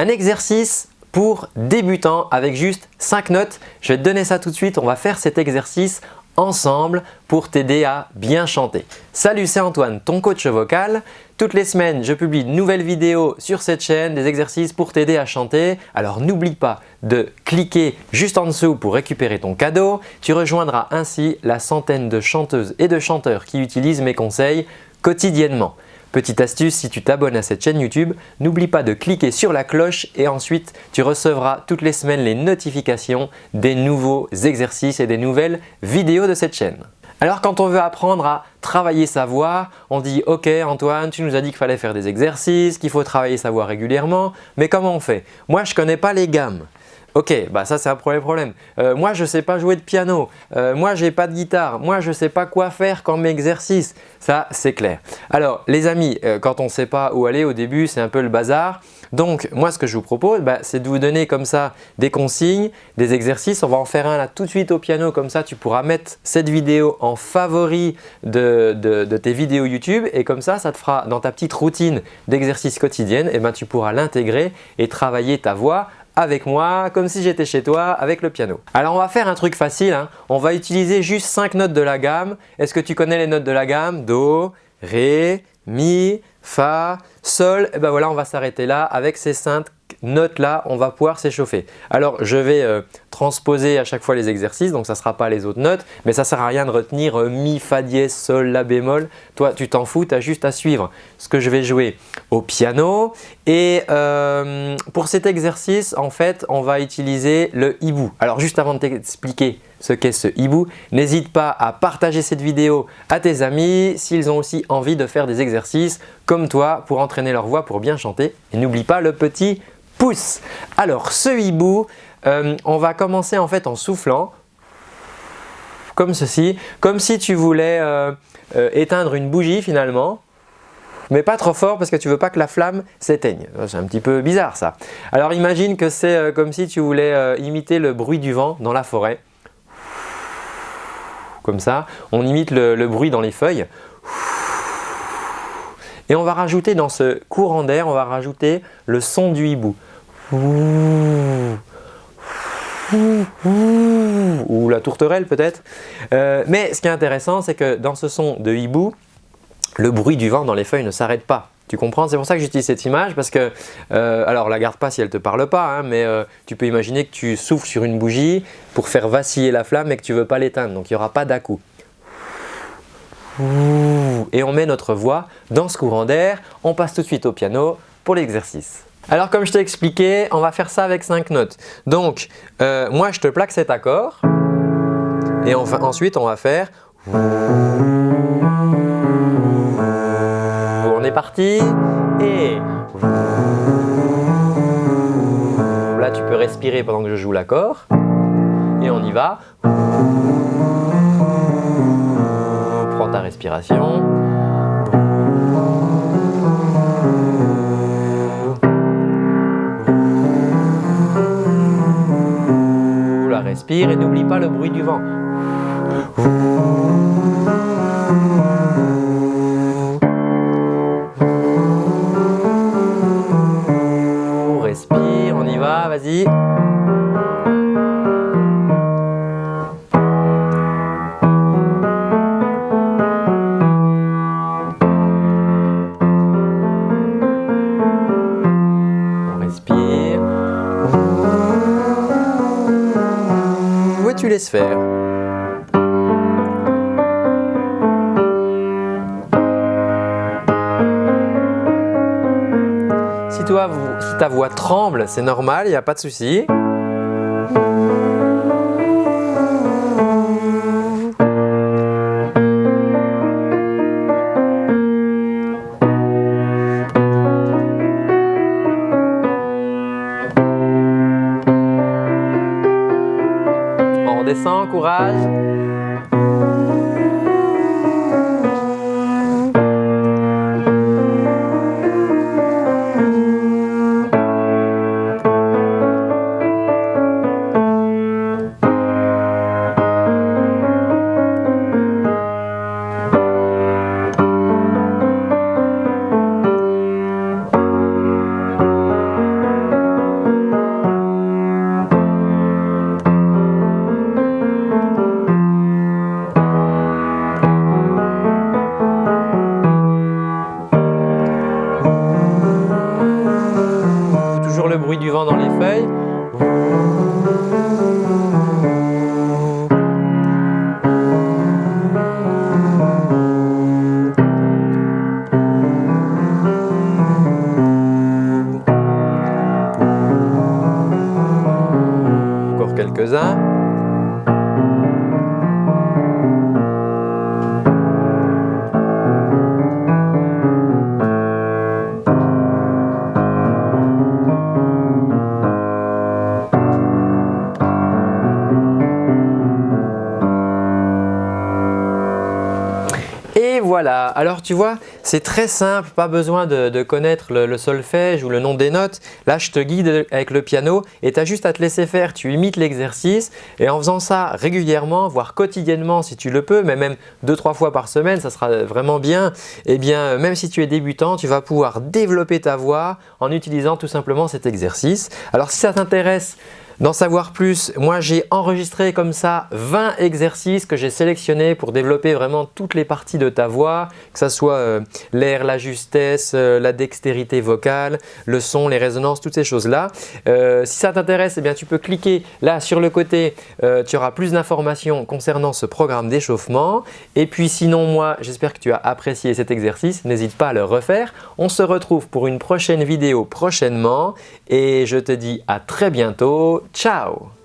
Un exercice pour débutants avec juste 5 notes. Je vais te donner ça tout de suite. On va faire cet exercice ensemble pour t'aider à bien chanter. Salut, c'est Antoine, ton coach vocal. Toutes les semaines, je publie de nouvelles vidéos sur cette chaîne, des exercices pour t'aider à chanter. Alors n'oublie pas de cliquer juste en dessous pour récupérer ton cadeau. Tu rejoindras ainsi la centaine de chanteuses et de chanteurs qui utilisent mes conseils quotidiennement. Petite astuce, si tu t'abonnes à cette chaîne YouTube, n'oublie pas de cliquer sur la cloche et ensuite tu recevras toutes les semaines les notifications des nouveaux exercices et des nouvelles vidéos de cette chaîne. Alors quand on veut apprendre à travailler sa voix, on dit « Ok Antoine, tu nous as dit qu'il fallait faire des exercices, qu'il faut travailler sa voix régulièrement, mais comment on fait? Moi je connais pas les gammes. Ok, bah ça c'est un premier problème. Euh, moi je sais pas jouer de piano, euh, moi je n'ai pas de guitare, moi je sais pas quoi faire comme exercice. Ça c'est clair. Alors les amis, euh, quand on ne sait pas où aller au début c'est un peu le bazar. Donc moi ce que je vous propose bah, c'est de vous donner comme ça des consignes, des exercices. On va en faire un là tout de suite au piano comme ça tu pourras mettre cette vidéo en favori de, de tes vidéos YouTube et comme ça ça te fera dans ta petite routine d'exercice quotidienne et eh ben, tu pourras l'intégrer et travailler ta voix avec moi, comme si j'étais chez toi, avec le piano. Alors on va faire un truc facile, hein. on va utiliser juste 5 notes de la gamme. Est-ce que tu connais les notes de la gamme? Do, Ré, Mi, Fa, Sol. Et eh ben voilà, on va s'arrêter là avec ces 5 notes là, on va pouvoir s'échauffer. Alors je vais euh, transposer à chaque fois les exercices, donc ça ne sera pas les autres notes, mais ça ne sert à rien de retenir euh, Mi, Fa dièse, Sol, La bémol. Toi tu t'en fous, tu as juste à suivre ce que je vais jouer au piano. Et euh, pour cet exercice, en fait, on va utiliser le hibou. Alors juste avant de t'expliquer ce qu'est ce hibou, n'hésite pas à partager cette vidéo à tes amis s'ils ont aussi envie de faire des exercices comme toi pour entraîner leur voix pour bien chanter. Et n'oublie pas le petit pouce. Alors ce hibou, euh, on va commencer en fait en soufflant comme ceci, comme si tu voulais euh, éteindre une bougie finalement mais pas trop fort parce que tu veux pas que la flamme s'éteigne. C'est un petit peu bizarre ça. Alors imagine que c'est comme si tu voulais imiter le bruit du vent dans la forêt. Comme ça, on imite le bruit dans les feuilles. Et on va rajouter dans ce courant d'air, on va rajouter le son du hibou ou la tourterelle peut-être. Euh, mais ce qui est intéressant, c'est que dans ce son de hibou, le bruit du vent dans les feuilles ne s'arrête pas. Tu comprends? C'est pour ça que j'utilise cette image parce que, euh, alors la garde pas si elle ne te parle pas, hein, mais euh, tu peux imaginer que tu souffles sur une bougie pour faire vaciller la flamme et que tu veux pas l'éteindre, donc il n'y aura pas d'à-coup. Et on met notre voix dans ce courant d'air, on passe tout de suite au piano pour l'exercice. Alors comme je t'ai expliqué, on va faire ça avec 5 notes. Donc euh, moi je te plaque cet accord et ensuite on va faire et là tu peux respirer pendant que je joue l'accord. Et on y va. Prends ta respiration. Respire et n'oublie pas le bruit du vent. Va, vas-y. tu laisses faire? Si ta voix tremble, c'est normal, il n'y a pas de souci. descend, courage. Et voilà, alors tu vois, c'est très simple, pas besoin de, connaître le, solfège ou le nom des notes. Là, je te guide avec le piano et tu as juste à te laisser faire, tu imites l'exercice et en faisant ça régulièrement, voire quotidiennement si tu le peux, mais même deux trois fois par semaine, ça sera vraiment bien. Et eh bien, même si tu es débutant, tu vas pouvoir développer ta voix en utilisant tout simplement cet exercice. Alors si ça t'intéresse, D'en savoir plus, moi j'ai enregistré comme ça 20 exercices que j'ai sélectionnés pour développer vraiment toutes les parties de ta voix, que ce soit euh, l'air, la justesse, euh, la dextérité vocale, le son, les résonances, toutes ces choses-là. Euh, si ça t'intéresse, eh bien tu peux cliquer là sur le côté, tu auras plus d'informations concernant ce programme d'échauffement. Et puis sinon moi, j'espère que tu as apprécié cet exercice, n'hésite pas à le refaire. On se retrouve pour une prochaine vidéo prochainement et je te dis à très bientôt. Ciao